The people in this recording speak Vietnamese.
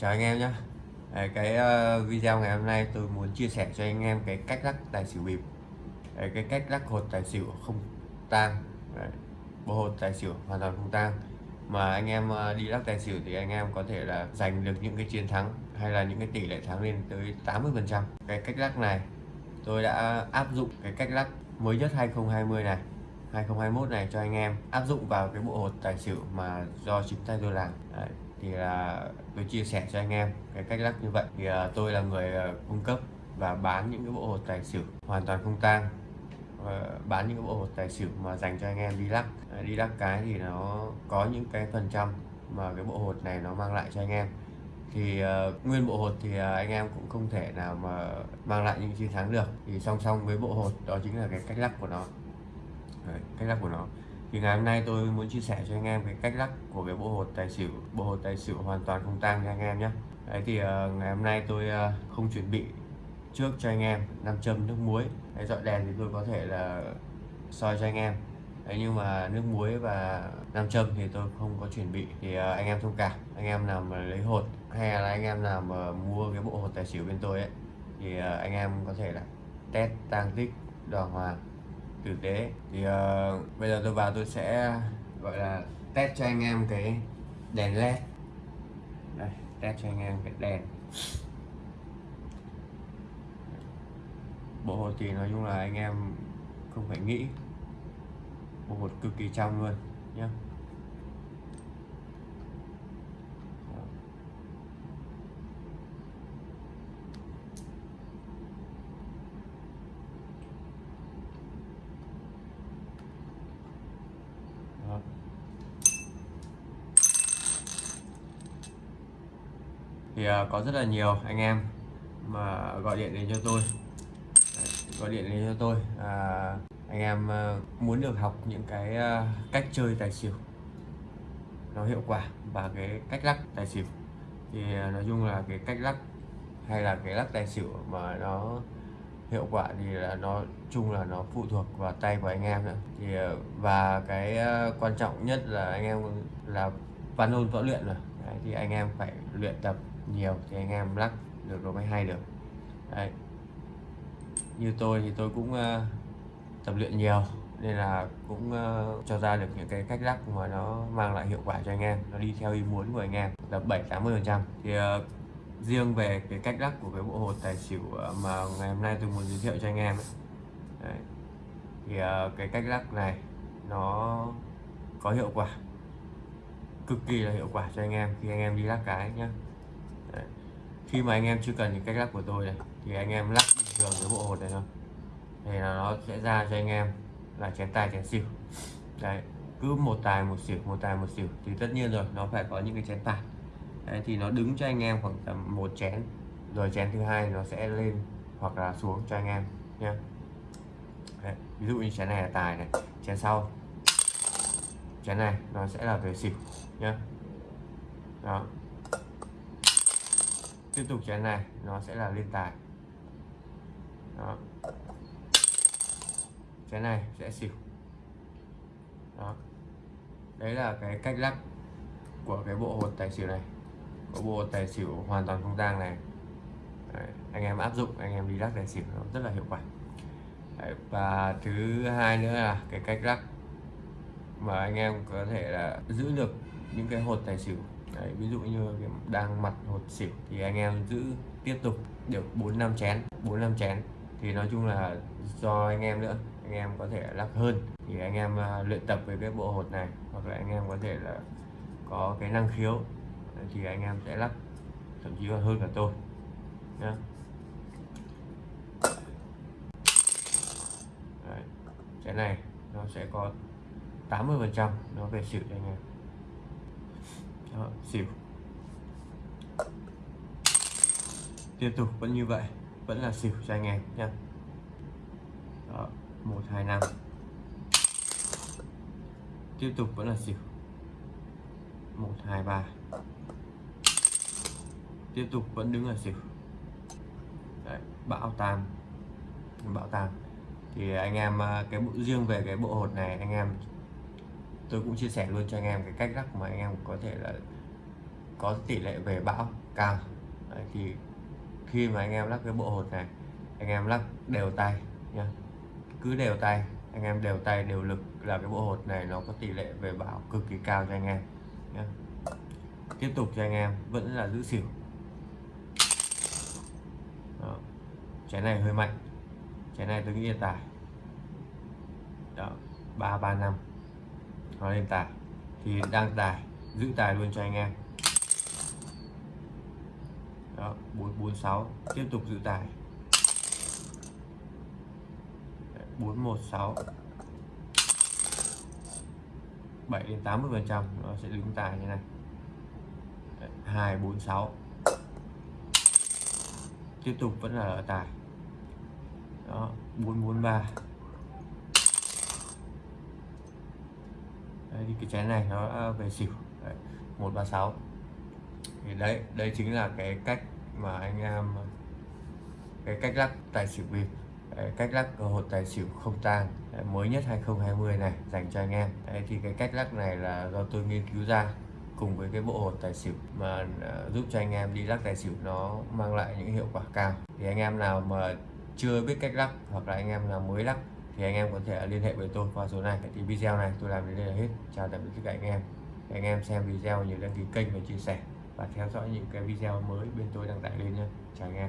Chào anh em nhé. Cái ờ, video ngày hôm nay tôi muốn chia sẻ cho anh em cái cách lắc tài xỉu bịp. Đấy, cái cách lắc hột tài xỉu không tang. Đấy, bộ hột tài xỉu hoàn toàn không tang. Mà anh em ờ, đi lắc tài xỉu thì anh em có thể là giành được những cái chiến thắng hay là những cái tỷ lệ thắng lên tới 80 phần trăm. Cái cách lắc này tôi đã áp dụng cái cách lắc mới nhất 2020 này 2021 này cho anh em. Áp dụng vào cái bộ hột tài xỉu mà do chính tay tôi làm. Đấy, thì là tôi chia sẻ cho anh em cái cách lắc như vậy. Thì uh, tôi là người uh, cung cấp và bán những cái bộ hột tài xỉu hoàn toàn không tang. Uh, bán những cái bộ hột tài xỉu mà dành cho anh em đi lắc uh, đi lắc cái thì nó có những cái phần trăm mà cái bộ hột này nó mang lại cho anh em. Thì uh, nguyên bộ hột thì uh, anh em cũng không thể nào mà mang lại những chiến thắng được. Thì song song với bộ hột đó chính là cái cách lắc của nó. Đấy, cách lắc của nó thì ngày hôm nay tôi muốn chia sẻ cho anh em cái cách lắc của cái bộ hột tài xỉu. Bộ hột tài xỉu hoàn toàn không tang cho anh em nhé. Đấy thì uh, ngày hôm nay tôi uh, không chuẩn bị trước cho anh em nam châm nước muối. Đấy, dọi đèn thì tôi có thể là soi cho anh em. Đấy, nhưng mà nước muối và nam châm thì tôi không có chuẩn bị. Thì uh, anh em thông cảm. Anh em nào mà lấy hột hay là anh em nào mà mua cái bộ hột tài xỉu bên tôi ấy thì uh, anh em có thể là test tăng tích đoàn hoàng tử tế. Thì uh, bây giờ tôi vào tôi sẽ gọi là test cho anh em cái đèn led. Đây test cho anh em cái đèn. Bộ hột thì nói chung là anh em không phải nghĩ. Bộ hột cực kỳ trong luôn nhé Đó. thì uh, Ờ, có rất là nhiều anh em mà gọi điện đến cho tôi. Gọi điện đến cho tôi. À, anh em ờ, muốn được học những cái cách chơi tài xỉu nó hiệu quả và cái cách lắc tài xỉu. Thì nói chung là cái cách lắc hay là cái lắc tài xỉu mà nó hiệu quả thì là nó chung là nó phụ thuộc vào tay của anh em nữa. Thì và cái quan trọng nhất là anh em là văn ôn võ luyện rồi. Đấy, thì anh em phải luyện tập nhiều thì anh em lắc được rồi mới hay được Đấy. như tôi thì tôi cũng uh, tập luyện nhiều nên là cũng uh, cho ra được những cái cách lắc mà nó mang lại hiệu quả cho anh em nó đi theo ý muốn của anh em là 7 80 phần trăm thì uh, riêng về cái cách lắc của cái bộ hột tài xỉu mà ngày hôm nay tôi muốn giới thiệu cho anh em ấy. Đấy. thì uh, cái cách lắc này nó có hiệu quả cực kỳ là hiệu quả cho anh em khi anh em đi lắc cái nhé khi mà anh em chưa cần những cách lắc của tôi này thì anh em lắc bình thường cái bộ hột này thôi. Thì là nó sẽ ra cho anh em là chén tài chén xỉu. Đấy cứ một tài một xỉu một tài một xỉu thì tất nhiên rồi nó phải có những cái chén tài. Đấy, thì nó đứng cho anh em khoảng tầm một chén rồi chén thứ hai nó sẽ lên hoặc là xuống cho anh em nhé ví dụ như chén này là tài này chén sau. Chén này nó sẽ là về xỉu nhé đó tiếp tục chén này nó sẽ là lên tài. Đó. Chén này sẽ xỉu. Đó. Đấy là cái cách lắc của cái bộ hột tài xỉu này. Có bộ hột tài xỉu hoàn toàn không tang này. Đấy, anh em áp dụng anh em đi lắc tài xỉu nó rất là hiệu quả. Đấy, và thứ hai nữa là cái cách lắc mà anh em có thể là giữ được những cái hột tài xỉu Đấy, ví dụ như đang mặt hột xỉu thì anh em giữ tiếp tục được 4 năm chén 4 năm chén. Thì nói chung là do anh em nữa anh em có thể lắc hơn. Thì anh em uh, luyện tập với cái bộ hột này hoặc là anh em có thể là có cái năng khiếu thì anh em sẽ lắc thậm chí còn hơn cả tôi nhá. Đấy. cái này nó sẽ có 80 phần trăm nó về xỉu cho anh em đó, xỉu. Tiếp tục vẫn như vậy. Vẫn là xỉu cho anh em nhé đó một hai năm. Tiếp tục vẫn là xỉu. Một hai ba. Tiếp tục vẫn đứng ở xỉu. Đấy, bão tam bão tam thì anh em à, cái bộ riêng về cái bộ hột này anh em tôi cũng chia sẻ luôn cho anh em cái cách lắc mà anh em có thể là có tỷ lệ về bão cao. Đấy, thì khi mà anh em lắc cái bộ hột này anh em lắc đều tay nha cứ đều tay anh em đều tay đều lực là cái bộ hột này nó có tỷ lệ về bão cực kỳ cao cho anh em nhé tiếp tục cho anh em vẫn là giữ xỉu. Đó. trái này hơi mạnh. Trái này tôi nghĩ là tài ba ba năm nó lên tài thì đang tài giữ tài luôn cho anh em. Đó 446 tiếp tục giữ tài 416 7 đến 80 phần trăm nó sẽ đứng tài như này. 246 tiếp tục vẫn là ở tài đó 443 đấy, thì cái trái này nó về xỉu. Đấy, 136 thì đấy đây chính là cái cách mà anh em cái cách lắc tài xỉu bịp. Đấy, cách lắc hột tài xỉu không tang mới nhất 2020 này dành cho anh em. Đấy, thì cái cách lắc này là do tôi nghiên cứu ra cùng với cái bộ hột tài xỉu mà à, giúp cho anh em đi lắc tài xỉu nó mang lại những hiệu quả cao. Thì anh em nào mà chưa biết cách lắc hoặc là anh em nào mới lắc thì anh em có thể liên hệ với tôi qua số này thì video này, tôi làm đến đây là hết. Chào tạm biệt tất cả anh em. Anh em xem video nhớ đăng ký kênh và chia sẻ. Và theo dõi những cái video mới bên tôi đăng tải lên nhé. Chào anh em.